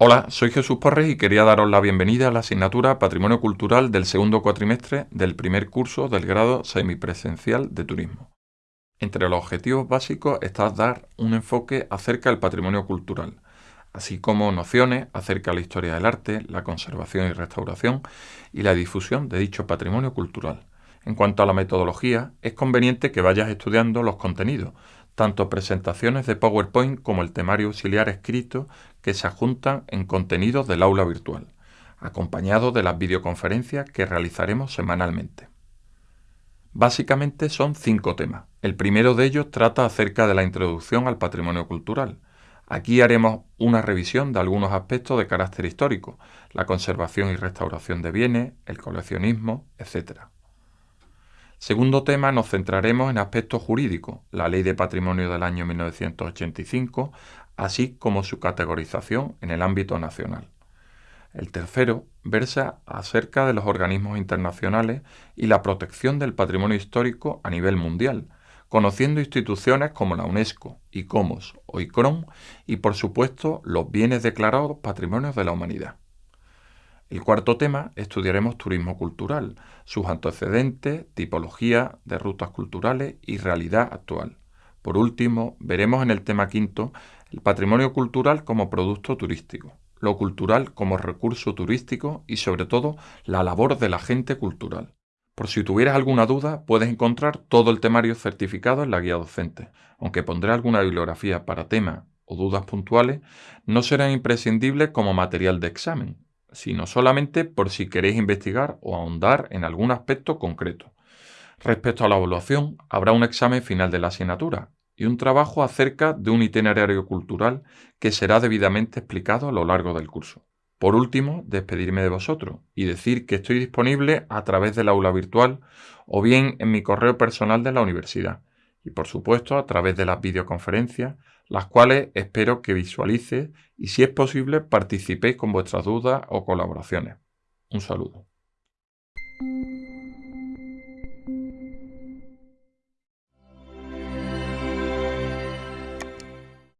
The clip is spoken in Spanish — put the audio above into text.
Hola, soy Jesús Porres y quería daros la bienvenida a la asignatura Patrimonio Cultural del segundo cuatrimestre del primer curso del grado semipresencial de turismo. Entre los objetivos básicos está dar un enfoque acerca del patrimonio cultural, así como nociones acerca de la historia del arte, la conservación y restauración y la difusión de dicho patrimonio cultural. En cuanto a la metodología, es conveniente que vayas estudiando los contenidos, tanto presentaciones de PowerPoint como el temario auxiliar escrito que se adjuntan en contenidos del aula virtual, acompañado de las videoconferencias que realizaremos semanalmente. Básicamente son cinco temas. El primero de ellos trata acerca de la introducción al patrimonio cultural. Aquí haremos una revisión de algunos aspectos de carácter histórico, la conservación y restauración de bienes, el coleccionismo, etc. Segundo tema, nos centraremos en aspectos jurídicos, la Ley de Patrimonio del año 1985, así como su categorización en el ámbito nacional. El tercero versa acerca de los organismos internacionales y la protección del patrimonio histórico a nivel mundial, conociendo instituciones como la UNESCO, ICOMOS o ICRON y por supuesto los bienes declarados patrimonios de la humanidad. El cuarto tema estudiaremos turismo cultural, sus antecedentes, tipología de rutas culturales y realidad actual. Por último, veremos en el tema quinto el patrimonio cultural como producto turístico, lo cultural como recurso turístico y sobre todo la labor de la gente cultural. Por si tuvieras alguna duda, puedes encontrar todo el temario certificado en la guía docente. Aunque pondré alguna bibliografía para tema o dudas puntuales, no serán imprescindibles como material de examen, sino solamente por si queréis investigar o ahondar en algún aspecto concreto. Respecto a la evaluación, habrá un examen final de la asignatura y un trabajo acerca de un itinerario cultural que será debidamente explicado a lo largo del curso. Por último, despedirme de vosotros y decir que estoy disponible a través del aula virtual o bien en mi correo personal de la universidad y por supuesto a través de las videoconferencias las cuales espero que visualice y si es posible participéis con vuestras dudas o colaboraciones. Un saludo.